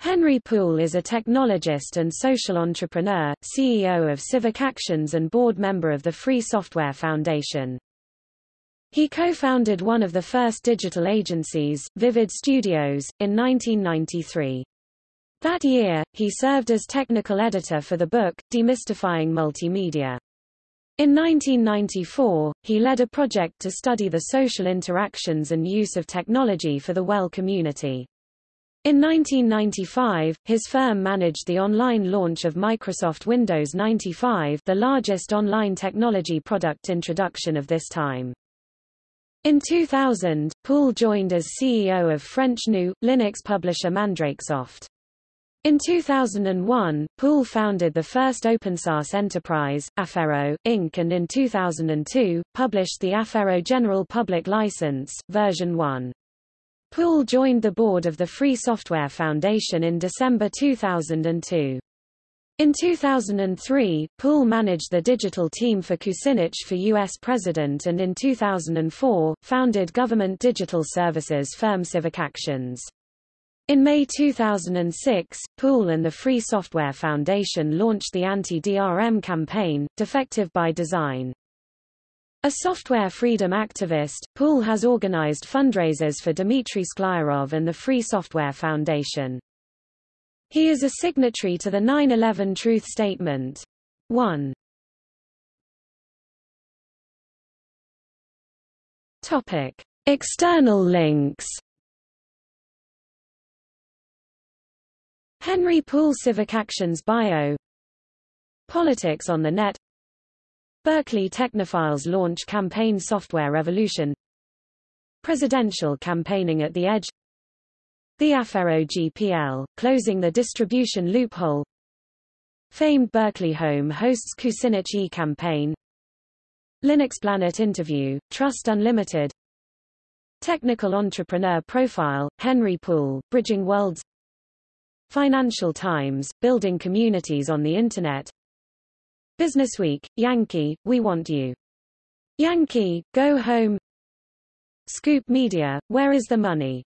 Henry Poole is a technologist and social entrepreneur, CEO of Civic Actions and board member of the Free Software Foundation. He co-founded one of the first digital agencies, Vivid Studios, in 1993. That year, he served as technical editor for the book, Demystifying Multimedia. In 1994, he led a project to study the social interactions and use of technology for the well community. In 1995, his firm managed the online launch of Microsoft Windows 95 the largest online technology product introduction of this time. In 2000, Poole joined as CEO of French GNU, Linux publisher Mandrakesoft. In 2001, Poole founded the first open-source enterprise, Affero, Inc. and in 2002, published the Affero General Public License, version 1. Poole joined the board of the Free Software Foundation in December 2002. In 2003, Poole managed the digital team for Kucinich for U.S. President and in 2004, founded government digital services firm Civic Actions. In May 2006, Poole and the Free Software Foundation launched the anti-DRM campaign, Defective by Design. A software freedom activist, Poole has organized fundraisers for Dmitry Sklyarov and the Free Software Foundation. He is a signatory to the 9-11 Truth Statement. 1. Topic. External links Henry Poole Civic Actions Bio Politics on the Net Berkeley Technophiles launch campaign Software Revolution. Presidential campaigning at the edge. The Affero GPL, closing the distribution loophole. Famed Berkeley home hosts Kucinich e-campaign. Linux Planet interview, Trust Unlimited. Technical entrepreneur profile, Henry Poole, Bridging Worlds. Financial Times, Building Communities on the Internet Businessweek, Yankee, We Want You. Yankee, Go Home Scoop Media, Where is the Money?